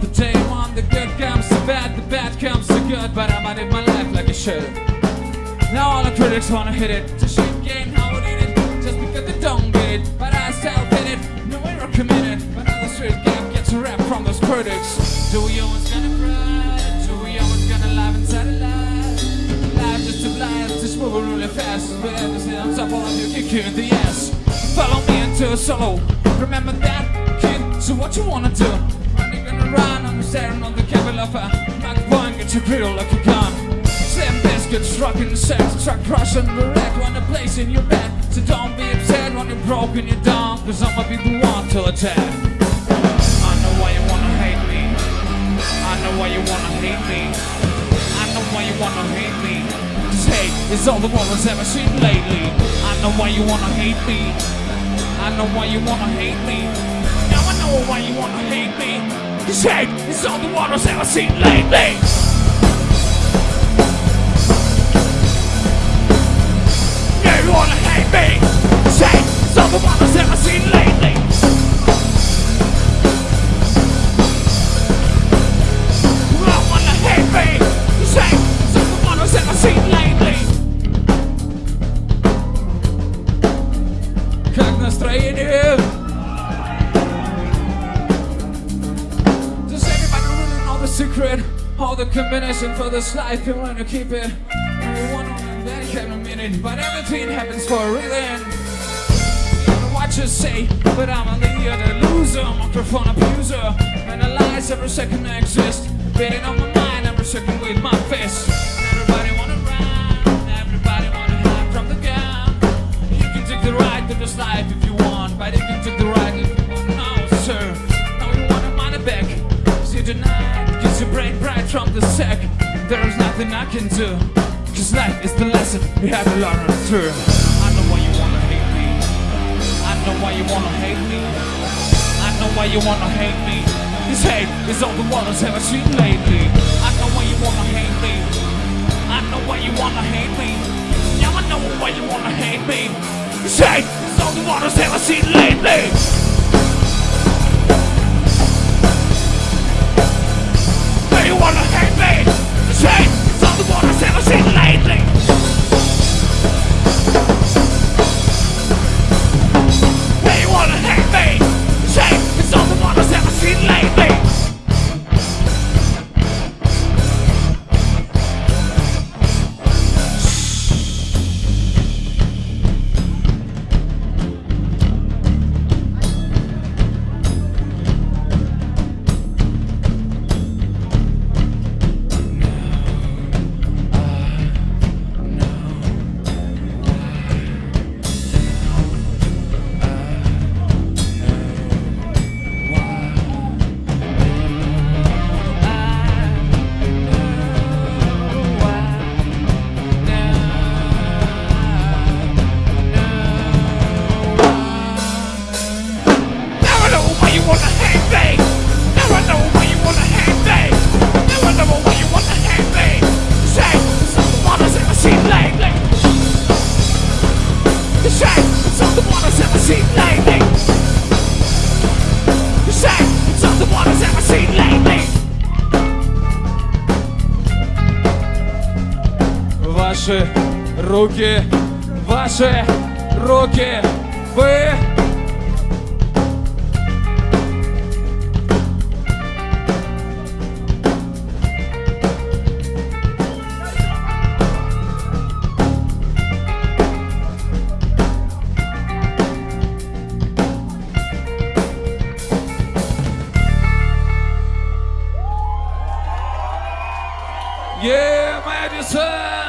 the today. One the good comes to bad, the bad comes to good. But I'ma live my life like I should. Now all the critics wanna hit it. A shit game, how it. Just because they don't get it. But I still did it. No error committed. But now the street game gets a rap from those critics. Do we always gonna cry? Do we always gonna laugh inside a lie? Life just a blast, just moving really fast. But everything on top of you, kick you in the ass. Follow me into a solo. Remember that, kid? So what you wanna do? Staring on the cable of a one, get your grill like a gun. Slim biscuits, rockin' sex, truck crushing the wreck, want a place in your bed. So don't be upset when you're broken, you're dumb, cause I'ma be the one to attack. I know why you wanna hate me. I know why you wanna hate me. I know why you wanna hate me. Cause hate is all the world has ever seen lately. I know why you wanna hate me. I know why you wanna hate me. Now I know why you wanna hate me. Cause is all the world ever seen lately. You wanna hate me. Secret? All the combination for this life, you wanna keep it. You wanna dedicate a minute, but everything happens for a reason. What you say, but I'm a the loser, microphone abuser. Analyze every second I exist, beating on my mind every second with my fist. Nothing I can do. Cause life is the lesson we have to learn through. I know why you wanna hate me. I know why you wanna hate me. I know why you wanna hate me. This hate is all the world has ever seen lately. I know why you wanna hate me. I know why you wanna hate me. Now I know why you wanna hate me. This hate Ваши руки, ваши руки, вы Yeah, Madison!